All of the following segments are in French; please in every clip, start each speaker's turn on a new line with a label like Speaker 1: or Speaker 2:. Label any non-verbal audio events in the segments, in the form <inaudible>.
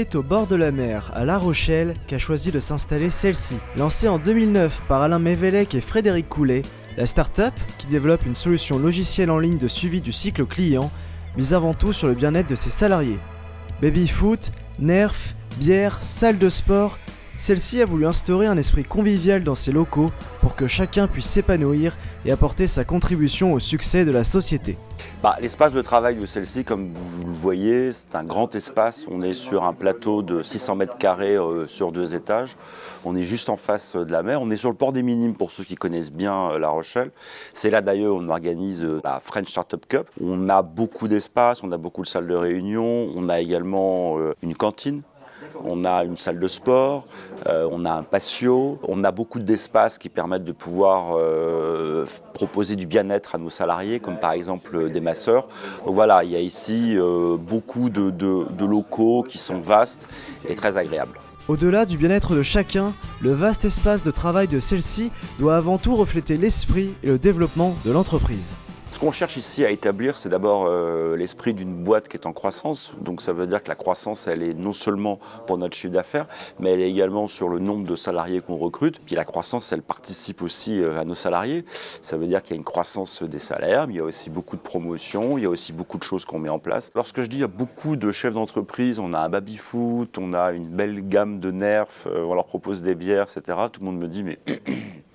Speaker 1: C'est au bord de la mer, à La Rochelle, qu'a choisi de s'installer celle-ci. Lancée en 2009 par Alain Mévelec et Frédéric Coulet, la start-up, qui développe une solution logicielle en ligne de suivi du cycle client, mise avant tout sur le bien-être de ses salariés. Baby-foot, nerf, bière, salle de sport, celle-ci a voulu instaurer un esprit convivial dans ses locaux pour que chacun puisse s'épanouir et apporter sa contribution au succès de la société.
Speaker 2: Bah, L'espace de travail de celle-ci, comme vous le voyez, c'est un grand espace. On est sur un plateau de 600 mètres carrés euh, sur deux étages. On est juste en face de la mer. On est sur le port des Minimes pour ceux qui connaissent bien euh, La Rochelle. C'est là d'ailleurs on organise euh, la French Startup Cup. On a beaucoup d'espace, on a beaucoup de salles de réunion. On a également une cantine on a une salle de sport, euh, on a un patio, on a beaucoup d'espaces qui permettent de pouvoir euh, proposer du bien-être à nos salariés, comme par exemple des masseurs. Donc voilà, il y a ici euh, beaucoup de locaux qui sont vastes et très agréables.
Speaker 1: Au-delà du bien-être de chacun, le vaste espace de travail de celle-ci doit avant tout refléter l'esprit et le développement de l'entreprise.
Speaker 2: Ce qu'on cherche ici à établir, c'est d'abord euh, l'esprit d'une boîte qui est en croissance. Donc ça veut dire que la croissance, elle est non seulement pour notre chiffre d'affaires, mais elle est également sur le nombre de salariés qu'on recrute. Puis la croissance, elle participe aussi euh, à nos salariés. Ça veut dire qu'il y a une croissance des salaires, mais il y a aussi beaucoup de promotions, il y a aussi beaucoup de choses qu'on met en place. Lorsque je dis a beaucoup de chefs d'entreprise, on a un baby-foot, on a une belle gamme de nerfs, euh, on leur propose des bières, etc. Tout le monde me dit mais <clears throat>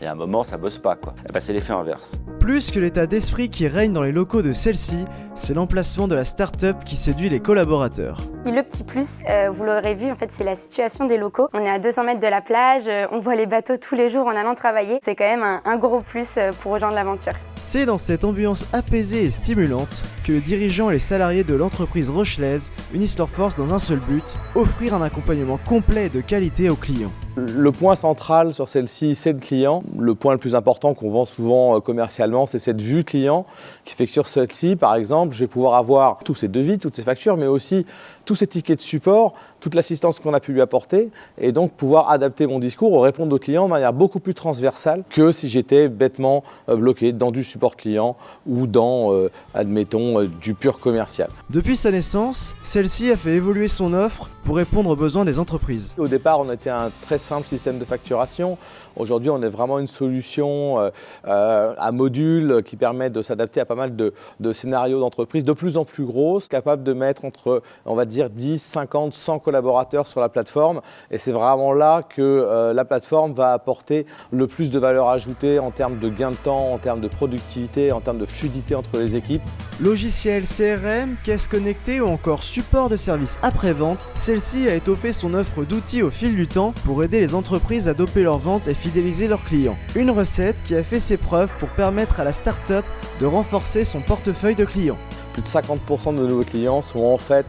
Speaker 2: et à un moment, ça bosse pas, quoi. Et bah, c'est l'effet inverse.
Speaker 1: Plus que l'état d'esprit qui règne dans les locaux de celle-ci, c'est l'emplacement de la start-up qui séduit les collaborateurs.
Speaker 3: Le petit plus, euh, vous l'aurez vu, en fait, c'est la situation des locaux. On est à 200 mètres de la plage, euh, on voit les bateaux tous les jours en allant travailler. C'est quand même un, un gros plus euh, pour rejoindre l'aventure.
Speaker 1: C'est dans cette ambiance apaisée et stimulante que les dirigeants et les salariés de l'entreprise rochelaise unissent leurs forces dans un seul but, offrir un accompagnement complet et de qualité aux clients.
Speaker 4: Le point central sur celle-ci, c'est le client. Le point le plus important qu'on vend souvent euh, commercialement, c'est cette vue client qui fait que sur celle-ci, par exemple, je vais pouvoir avoir tous ces devis, toutes ces factures, mais aussi tous ces tickets de support, toute l'assistance qu'on a pu lui apporter, et donc pouvoir adapter mon discours ou répondre aux clients de manière beaucoup plus transversale que si j'étais bêtement euh, bloqué dans du support client ou dans, euh, admettons, du pur commercial.
Speaker 1: Depuis sa naissance, celle-ci a fait évoluer son offre pour répondre aux besoins des entreprises.
Speaker 4: Au départ, on était un très simple système de facturation. Aujourd'hui, on est vraiment une solution euh, euh, à module qui permet de s'adapter à pas mal de, scénarios d'entreprise de plus en plus grosses, capable de mettre entre, on va dire, 10, 50, 100 collaborateurs sur la plateforme. Et c'est vraiment là que euh, la plateforme va apporter le plus de valeur ajoutée en termes de gain de temps, en termes de productivité, en termes de fluidité entre les équipes.
Speaker 1: Logiciel CRM, caisse connectée ou encore support de service après-vente, celle-ci a étoffé son offre d'outils au fil du temps pour aider les entreprises à doper leurs ventes et fidéliser leurs clients. Une recette qui a fait ses preuves pour permettre à la start-up de renforcer son portefeuille de clients.
Speaker 4: Plus de 50% de nos clients sont en fait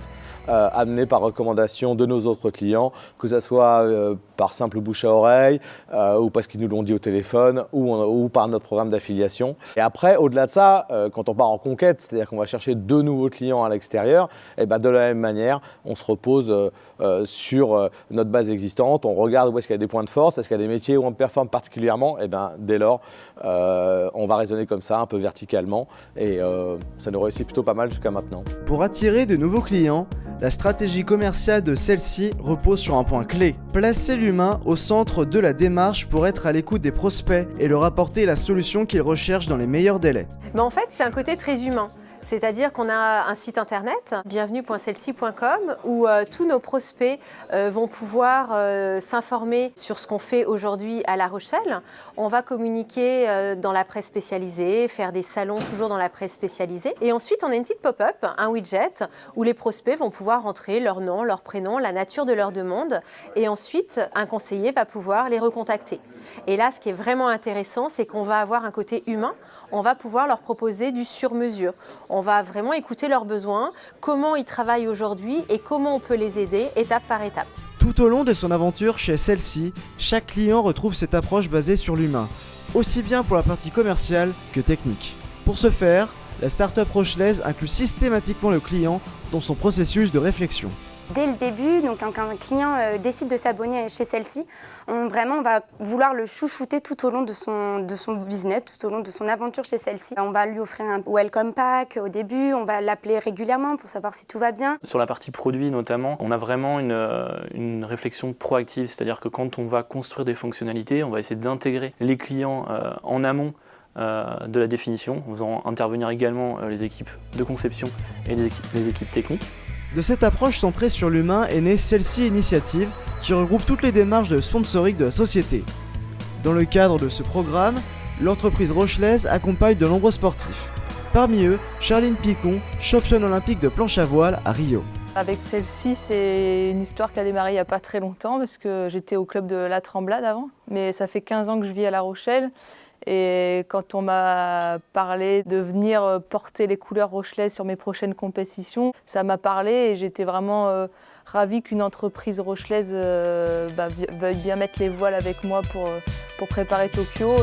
Speaker 4: euh, amenés par recommandation de nos autres clients, que ce soit euh, par simple bouche à oreille euh, ou parce qu'ils nous l'ont dit au téléphone ou, par notre programme d'affiliation. Et après, au-delà de ça, quand on part en conquête, c'est-à-dire qu'on va chercher de nouveaux clients à l'extérieur, eh ben de la même manière, on se repose sur notre base existante, on regarde où est-ce qu'il y a des points de force, est-ce qu'il y a des métiers où on performe particulièrement, et eh ben dès lors, on va raisonner comme ça, un peu verticalement, et ça nous réussit plutôt pas mal jusqu'à maintenant.
Speaker 1: Pour attirer de nouveaux clients, la stratégie commerciale de celle-ci repose sur un point clé. Placer au centre de la démarche pour être à l'écoute des prospects et leur apporter la solution qu'ils recherchent dans les meilleurs délais.
Speaker 5: Mais en fait, c'est un côté très humain. C'est-à-dire qu'on a un site internet, bienvenue.celci.com, où euh, tous nos prospects euh, vont pouvoir euh, s'informer sur ce qu'on fait aujourd'hui à La Rochelle. On va communiquer dans la presse spécialisée, faire des salons toujours dans la presse spécialisée. Et ensuite, on a une petite pop-up, un widget, où les prospects vont pouvoir entrer leur nom, leur prénom, la nature de leur demande. Et ensuite, un conseiller va pouvoir les recontacter. Et là, ce qui est vraiment intéressant, c'est qu'on va avoir un côté humain. On va pouvoir leur proposer du sur-mesure. On va vraiment écouter leurs besoins, comment ils travaillent aujourd'hui et comment on peut les aider étape par étape.
Speaker 1: Tout au long de son aventure chez celle-ci, chaque client retrouve cette approche basée sur l'humain, aussi bien pour la partie commerciale que technique. Pour ce faire, la startup rochelaise inclut systématiquement le client dans son processus de réflexion.
Speaker 3: Dès le début, quand un client euh, décide de s'abonner chez celle-ci, on, vraiment va vouloir le chouchouter tout au long de son, business, tout au long de son aventure chez celle-ci. On va lui offrir un welcome pack au début, on va l'appeler régulièrement pour savoir si tout va bien.
Speaker 6: Sur la partie produit notamment, on a vraiment une, euh, réflexion proactive, c'est-à-dire que quand on va construire des fonctionnalités, on va essayer d'intégrer les clients euh, en amont de la définition, en faisant intervenir également les équipes de conception et les équipes techniques.
Speaker 1: De cette approche centrée sur l'humain est née celle-ci initiative qui regroupe toutes les démarches de sponsoring de la société. Dans le cadre de ce programme, l'entreprise rochelaise accompagne de nombreux sportifs. Parmi eux, Charline Picon, championne olympique de planche à voile à Rio.
Speaker 7: Avec celle-ci, c'est une histoire qui a démarré il n'y a pas très longtemps parce que j'étais au club de la Tremblade avant, mais ça fait 15 ans que je vis à La Rochelle et quand on m'a parlé de venir porter les couleurs rochelaises sur mes prochaines compétitions, ça m'a parlé et j'étais vraiment euh, ravie qu'une entreprise rochelaise euh, bah, veuille bien mettre les voiles avec moi pour, euh, pour préparer Tokyo.